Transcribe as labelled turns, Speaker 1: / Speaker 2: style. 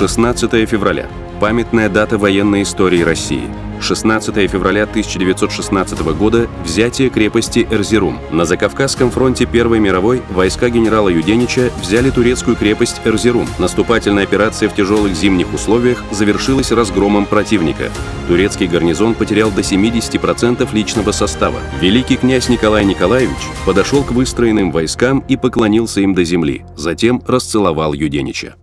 Speaker 1: 16 февраля. Памятная дата военной истории России. 16 февраля 1916 года – взятие крепости Эрзерум. На Закавказском фронте Первой мировой войска генерала Юденича взяли турецкую крепость Эрзерум. Наступательная операция в тяжелых зимних условиях завершилась разгромом противника. Турецкий гарнизон потерял до 70% личного состава. Великий князь Николай Николаевич подошел к выстроенным войскам и поклонился им до земли, затем расцеловал Юденича.